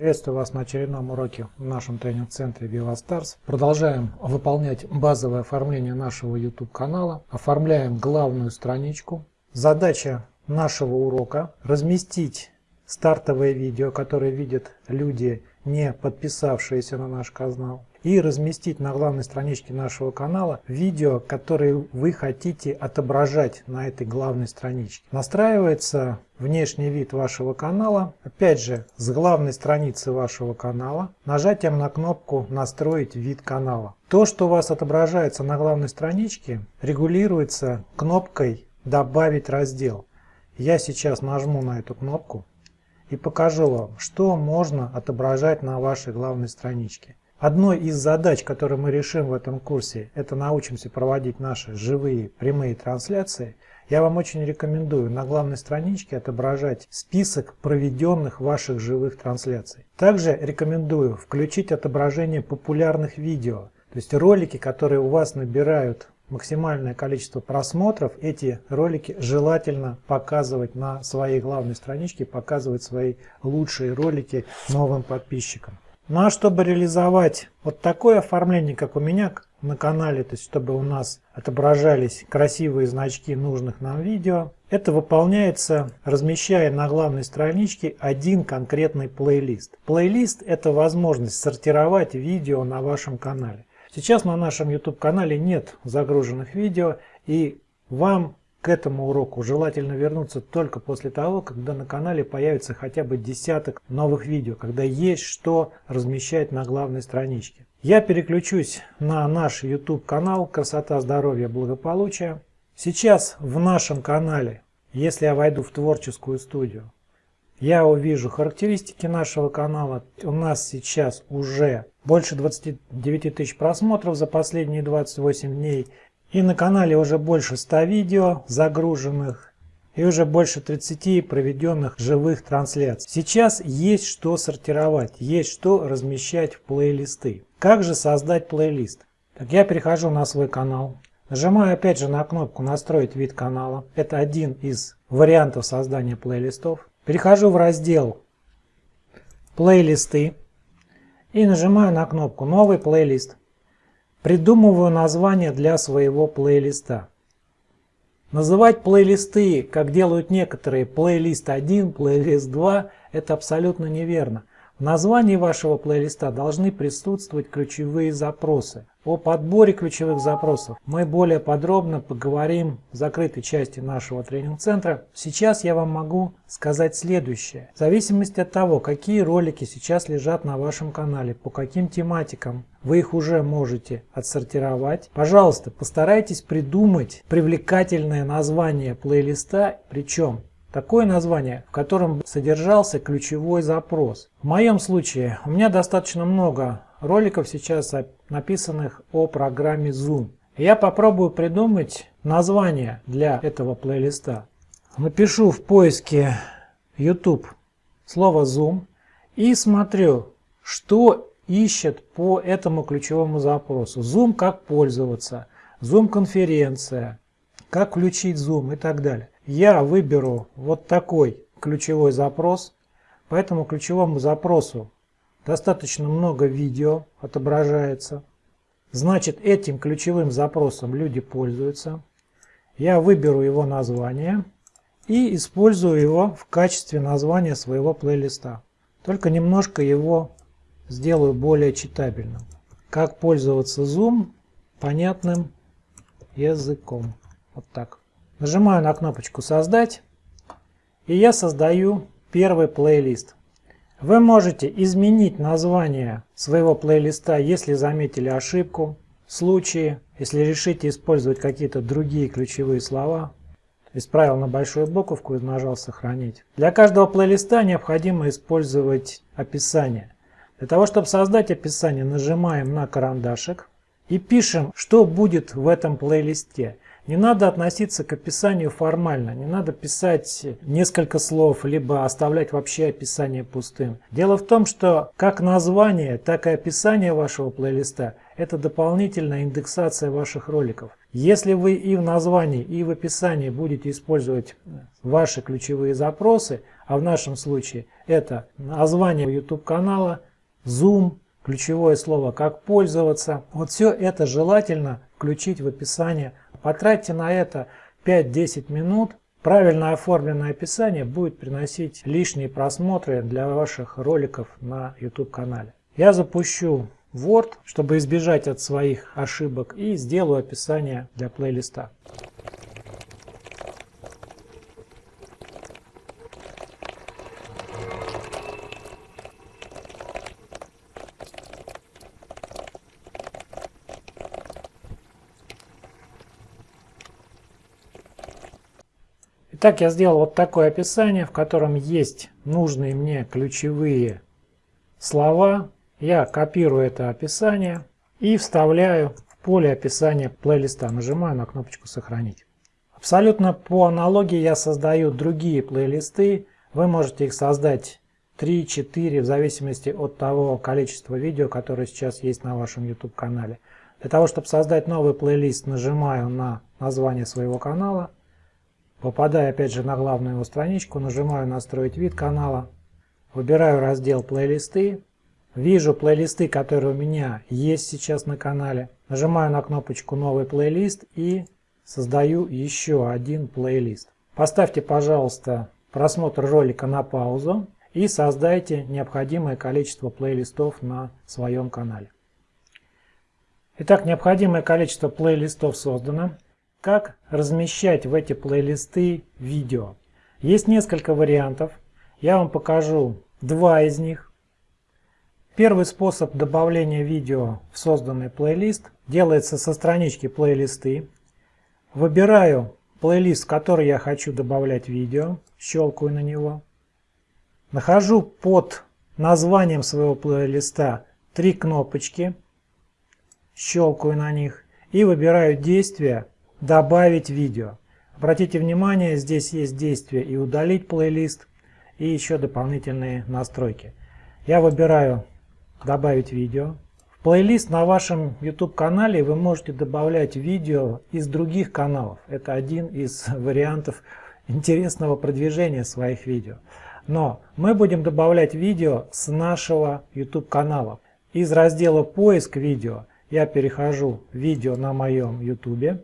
Приветствую вас на очередном уроке в нашем тренинг-центре VivaStars. Продолжаем выполнять базовое оформление нашего YouTube канала. Оформляем главную страничку. Задача нашего урока разместить стартовое видео, которое видят люди, не подписавшиеся на наш канал и разместить на главной страничке нашего канала видео, которые вы хотите отображать на этой главной страничке. Настраивается внешний вид вашего канала, опять же с главной страницы вашего канала, нажатием на кнопку «Настроить вид канала». То, что у вас отображается на главной страничке, регулируется кнопкой «Добавить раздел». Я сейчас нажму на эту кнопку и покажу вам, что можно отображать на вашей главной страничке. Одной из задач, которые мы решим в этом курсе, это научимся проводить наши живые прямые трансляции. Я вам очень рекомендую на главной страничке отображать список проведенных ваших живых трансляций. Также рекомендую включить отображение популярных видео, то есть ролики, которые у вас набирают максимальное количество просмотров, эти ролики желательно показывать на своей главной страничке, показывать свои лучшие ролики новым подписчикам. Ну а чтобы реализовать вот такое оформление, как у меня на канале, то есть чтобы у нас отображались красивые значки нужных нам видео, это выполняется, размещая на главной страничке один конкретный плейлист. Плейлист – это возможность сортировать видео на вашем канале. Сейчас на нашем YouTube канале нет загруженных видео, и вам к этому уроку желательно вернуться только после того, когда на канале появится хотя бы десяток новых видео, когда есть что размещать на главной страничке. Я переключусь на наш YouTube канал «Красота, здоровье, благополучие». Сейчас в нашем канале, если я войду в творческую студию, я увижу характеристики нашего канала. У нас сейчас уже больше 29 тысяч просмотров за последние 28 дней. И на канале уже больше 100 видео загруженных и уже больше 30 проведенных живых трансляций. Сейчас есть что сортировать, есть что размещать в плейлисты. Как же создать плейлист? Так я перехожу на свой канал, нажимаю опять же на кнопку «Настроить вид канала». Это один из вариантов создания плейлистов. Перехожу в раздел «Плейлисты» и нажимаю на кнопку «Новый плейлист». Придумываю название для своего плейлиста. Называть плейлисты, как делают некоторые, плейлист 1, плейлист 2, это абсолютно неверно. В названии вашего плейлиста должны присутствовать ключевые запросы. О подборе ключевых запросов мы более подробно поговорим в закрытой части нашего тренинг-центра. Сейчас я вам могу сказать следующее. В зависимости от того, какие ролики сейчас лежат на вашем канале, по каким тематикам вы их уже можете отсортировать. Пожалуйста, постарайтесь придумать привлекательное название плейлиста, причем Такое название, в котором содержался ключевой запрос. В моем случае у меня достаточно много роликов сейчас написанных о программе Zoom. Я попробую придумать название для этого плейлиста. Напишу в поиске YouTube слово Zoom и смотрю, что ищет по этому ключевому запросу. Zoom как пользоваться, Zoom конференция, как включить Zoom и так далее я выберу вот такой ключевой запрос. По этому ключевому запросу достаточно много видео отображается. Значит, этим ключевым запросом люди пользуются. Я выберу его название и использую его в качестве названия своего плейлиста. Только немножко его сделаю более читабельным. Как пользоваться Zoom понятным языком. Вот так. Нажимаю на кнопочку «Создать» и я создаю первый плейлист. Вы можете изменить название своего плейлиста, если заметили ошибку, в случае, если решите использовать какие-то другие ключевые слова. Исправил на большую буковку и нажал «Сохранить». Для каждого плейлиста необходимо использовать описание. Для того, чтобы создать описание, нажимаем на карандашик и пишем, что будет в этом плейлисте. Не надо относиться к описанию формально, не надо писать несколько слов, либо оставлять вообще описание пустым. Дело в том, что как название, так и описание вашего плейлиста – это дополнительная индексация ваших роликов. Если вы и в названии, и в описании будете использовать ваши ключевые запросы, а в нашем случае это название YouTube канала, Zoom, ключевое слово «Как пользоваться». Вот все это желательно включить в описание. Потратьте на это 5-10 минут. Правильно оформленное описание будет приносить лишние просмотры для ваших роликов на YouTube канале. Я запущу Word, чтобы избежать от своих ошибок и сделаю описание для плейлиста. Итак, я сделал вот такое описание, в котором есть нужные мне ключевые слова. Я копирую это описание и вставляю в поле описания плейлиста. Нажимаю на кнопочку «Сохранить». Абсолютно по аналогии я создаю другие плейлисты. Вы можете их создать 3-4 в зависимости от того количества видео, которое сейчас есть на вашем YouTube канале. Для того, чтобы создать новый плейлист, нажимаю на название своего канала Попадаю опять же на главную его страничку, нажимаю «Настроить вид канала», выбираю раздел «Плейлисты», вижу плейлисты, которые у меня есть сейчас на канале, нажимаю на кнопочку «Новый плейлист» и создаю еще один плейлист. Поставьте, пожалуйста, просмотр ролика на паузу и создайте необходимое количество плейлистов на своем канале. Итак, необходимое количество плейлистов создано. Как размещать в эти плейлисты видео? Есть несколько вариантов. Я вам покажу два из них. Первый способ добавления видео в созданный плейлист делается со странички плейлисты. Выбираю плейлист, в который я хочу добавлять видео, щелкаю на него. Нахожу под названием своего плейлиста три кнопочки, щелкаю на них и выбираю действие добавить видео. Обратите внимание, здесь есть действие и удалить плейлист, и еще дополнительные настройки. Я выбираю добавить видео. В плейлист на вашем YouTube канале вы можете добавлять видео из других каналов. Это один из вариантов интересного продвижения своих видео. Но мы будем добавлять видео с нашего YouTube канала. Из раздела поиск видео я перехожу видео на моем YouTube.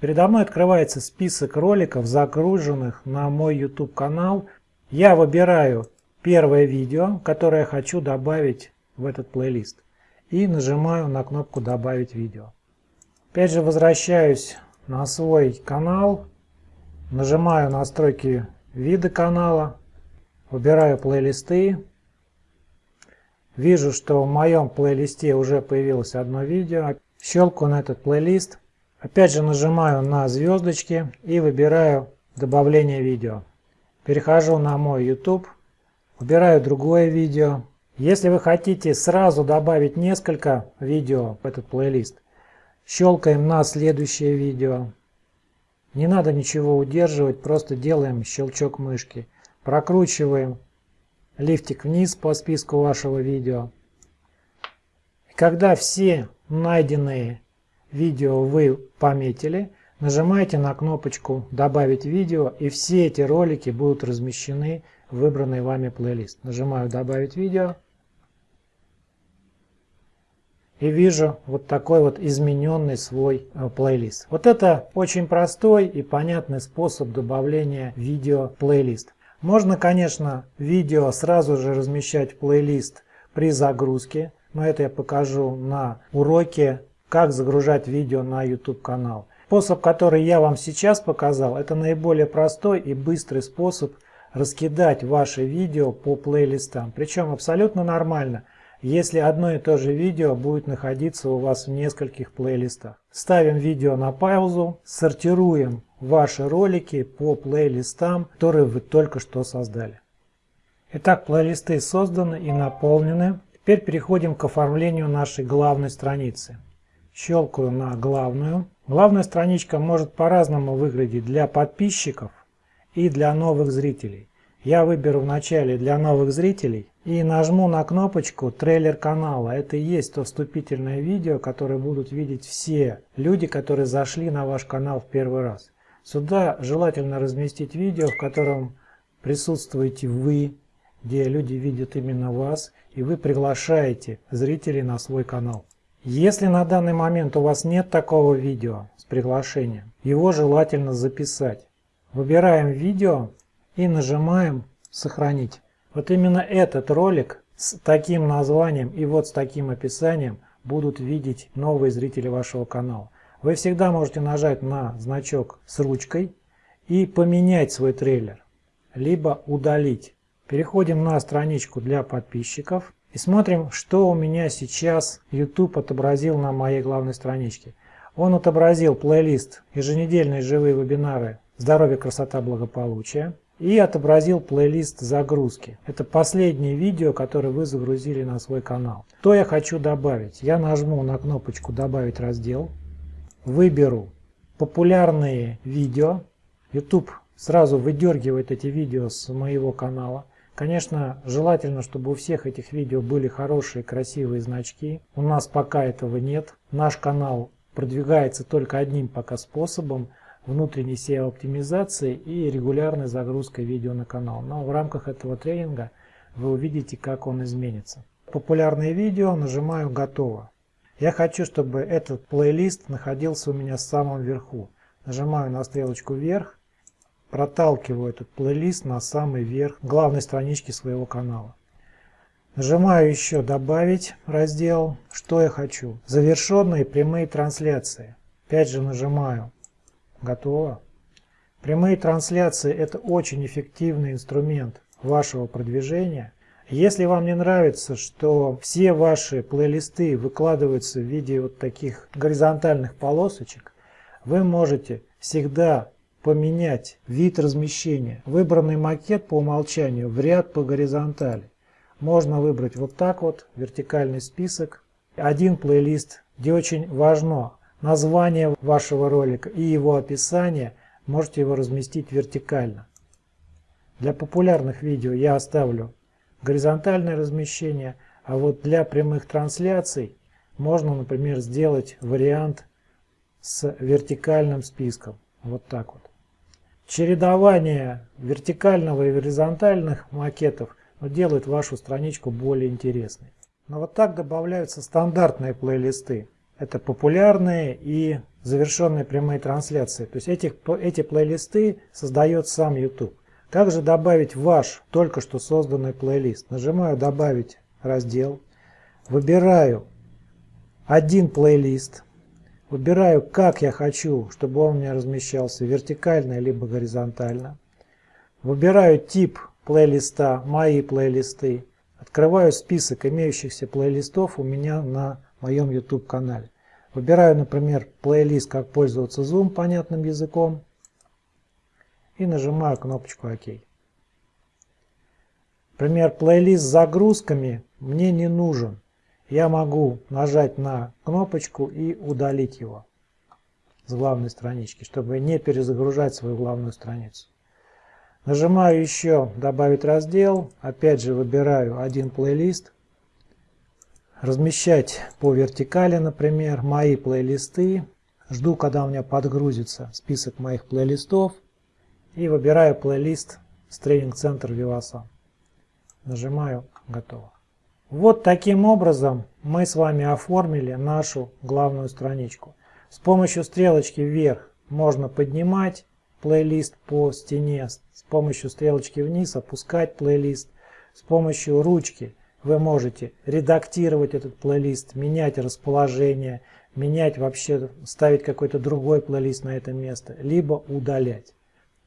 Передо мной открывается список роликов, загруженных на мой YouTube канал. Я выбираю первое видео, которое хочу добавить в этот плейлист. И нажимаю на кнопку «Добавить видео». Опять же возвращаюсь на свой канал, нажимаю настройки вида канала, выбираю плейлисты. Вижу, что в моем плейлисте уже появилось одно видео. Щелкаю на этот плейлист. Опять же нажимаю на звездочки и выбираю добавление видео. Перехожу на мой YouTube, выбираю другое видео. Если вы хотите сразу добавить несколько видео в этот плейлист, щелкаем на следующее видео. Не надо ничего удерживать, просто делаем щелчок мышки. Прокручиваем лифтик вниз по списку вашего видео. И когда все найденные видео вы пометили, нажимаете на кнопочку «Добавить видео» и все эти ролики будут размещены в выбранный вами плейлист. Нажимаю «Добавить видео» и вижу вот такой вот измененный свой э, плейлист. Вот это очень простой и понятный способ добавления видео в плейлист. Можно, конечно, видео сразу же размещать в плейлист при загрузке, но это я покажу на уроке как загружать видео на YouTube канал. Способ, который я вам сейчас показал, это наиболее простой и быстрый способ раскидать ваши видео по плейлистам. Причем абсолютно нормально, если одно и то же видео будет находиться у вас в нескольких плейлистах. Ставим видео на паузу, сортируем ваши ролики по плейлистам, которые вы только что создали. Итак, плейлисты созданы и наполнены. Теперь переходим к оформлению нашей главной страницы. Щелкаю на главную. Главная страничка может по-разному выглядеть для подписчиков и для новых зрителей. Я выберу вначале для новых зрителей и нажму на кнопочку трейлер канала. Это и есть то вступительное видео, которое будут видеть все люди, которые зашли на ваш канал в первый раз. Сюда желательно разместить видео, в котором присутствуете вы, где люди видят именно вас, и вы приглашаете зрителей на свой канал. Если на данный момент у вас нет такого видео с приглашением, его желательно записать. Выбираем видео и нажимаем «Сохранить». Вот именно этот ролик с таким названием и вот с таким описанием будут видеть новые зрители вашего канала. Вы всегда можете нажать на значок с ручкой и поменять свой трейлер, либо удалить. Переходим на страничку для подписчиков и смотрим, что у меня сейчас YouTube отобразил на моей главной страничке. Он отобразил плейлист «Еженедельные живые вебинары. Здоровье, красота, благополучие» и отобразил плейлист загрузки. Это последнее видео, которое вы загрузили на свой канал. Что я хочу добавить? Я нажму на кнопочку «Добавить раздел», выберу «Популярные видео». YouTube сразу выдергивает эти видео с моего канала. Конечно, желательно, чтобы у всех этих видео были хорошие, красивые значки. У нас пока этого нет. Наш канал продвигается только одним пока способом – внутренней SEO-оптимизации и регулярной загрузкой видео на канал. Но в рамках этого тренинга вы увидите, как он изменится. Популярные видео, нажимаю «Готово». Я хочу, чтобы этот плейлист находился у меня в самом верху. Нажимаю на стрелочку вверх, проталкиваю этот плейлист на самый верх главной странички своего канала. Нажимаю еще «Добавить» раздел. Что я хочу? Завершенные прямые трансляции. Опять же нажимаю Готово. Прямые трансляции – это очень эффективный инструмент вашего продвижения. Если вам не нравится, что все ваши плейлисты выкладываются в виде вот таких горизонтальных полосочек, вы можете всегда поменять вид размещения. Выбранный макет по умолчанию в ряд по горизонтали. Можно выбрать вот так вот, вертикальный список. Один плейлист, где очень важно название вашего ролика и его описание, можете его разместить вертикально. Для популярных видео я оставлю горизонтальное размещение, а вот для прямых трансляций можно, например, сделать вариант с вертикальным списком. Вот так вот. Чередование вертикального и горизонтальных макетов делает вашу страничку более интересной. Но вот так добавляются стандартные плейлисты. Это популярные и завершенные прямые трансляции. То есть эти, эти плейлисты создает сам YouTube. Как же добавить ваш только что созданный плейлист? Нажимаю «Добавить раздел», выбираю один плейлист, выбираю, как я хочу, чтобы он у меня размещался вертикально либо горизонтально. Выбираю тип плейлиста «Мои плейлисты», открываю список имеющихся плейлистов у меня на моем YouTube канале. Выбираю, например, плейлист «Как пользоваться Zoom» понятным языком и нажимаю кнопочку «Ок». Например, плейлист с загрузками мне не нужен. Я могу нажать на кнопочку и удалить его с главной странички, чтобы не перезагружать свою главную страницу. Нажимаю еще «Добавить раздел». Опять же выбираю один плейлист размещать по вертикали, например, мои плейлисты. Жду, когда у меня подгрузится список моих плейлистов. И выбираю плейлист с тренинг-центр Виваса. Нажимаю «Готово». Вот таким образом мы с вами оформили нашу главную страничку. С помощью стрелочки вверх можно поднимать плейлист по стене, с помощью стрелочки вниз опускать плейлист, с помощью ручки вы можете редактировать этот плейлист, менять расположение, менять вообще, ставить какой-то другой плейлист на это место, либо удалять.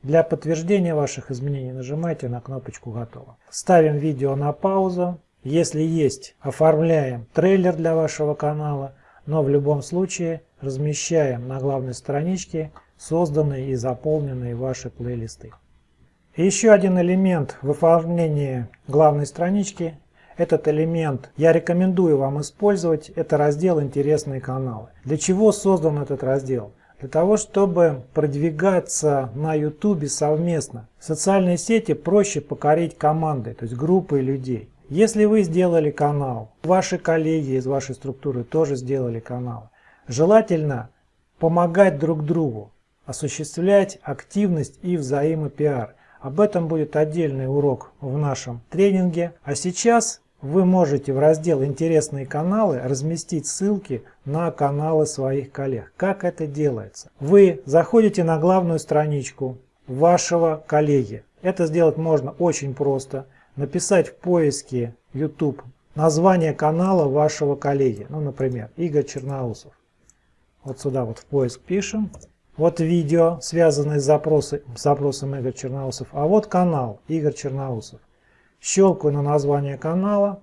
Для подтверждения ваших изменений нажимайте на кнопочку «Готово». Ставим видео на паузу. Если есть, оформляем трейлер для вашего канала, но в любом случае размещаем на главной страничке созданные и заполненные ваши плейлисты. еще один элемент в оформлении главной странички этот элемент я рекомендую вам использовать. Это раздел «Интересные каналы». Для чего создан этот раздел? Для того, чтобы продвигаться на YouTube совместно. В социальные сети проще покорить командой, то есть группой людей. Если вы сделали канал, ваши коллеги из вашей структуры тоже сделали канал, желательно помогать друг другу, осуществлять активность и взаимопиар. Об этом будет отдельный урок в нашем тренинге. А сейчас вы можете в раздел «Интересные каналы» разместить ссылки на каналы своих коллег. Как это делается? Вы заходите на главную страничку вашего коллеги. Это сделать можно очень просто. Написать в поиске YouTube название канала вашего коллеги. Ну, например, Игорь Черноусов. Вот сюда вот в поиск пишем. Вот видео, связанное с, запросы, с запросом Игорь Черноусов. А вот канал Игорь Черноусов. Щелкаю на название канала,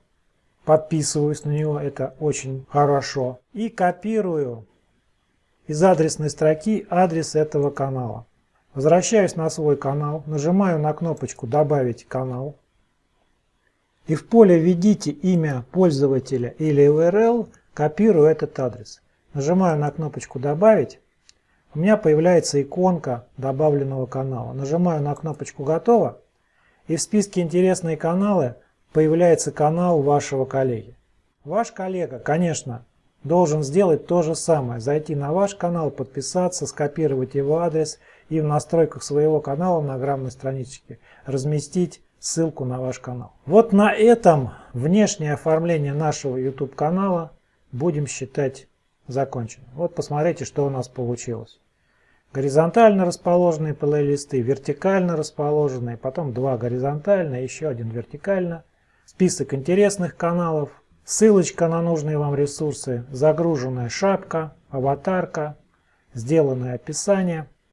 подписываюсь на него, это очень хорошо. И копирую из адресной строки адрес этого канала. Возвращаюсь на свой канал, нажимаю на кнопочку «Добавить канал». И в поле «Введите имя пользователя или URL» копирую этот адрес. Нажимаю на кнопочку «Добавить». У меня появляется иконка добавленного канала. Нажимаю на кнопочку «Готово» и в списке «Интересные каналы» появляется канал вашего коллеги. Ваш коллега, конечно, должен сделать то же самое. Зайти на ваш канал, подписаться, скопировать его адрес и в настройках своего канала на граммной страничке разместить ссылку на ваш канал. Вот на этом внешнее оформление нашего YouTube канала будем считать закончено. Вот посмотрите, что у нас получилось. Горизонтально расположенные плейлисты, вертикально расположенные, потом два горизонтально, еще один вертикально. Список интересных каналов, ссылочка на нужные вам ресурсы, загруженная шапка, аватарка, сделанное описание –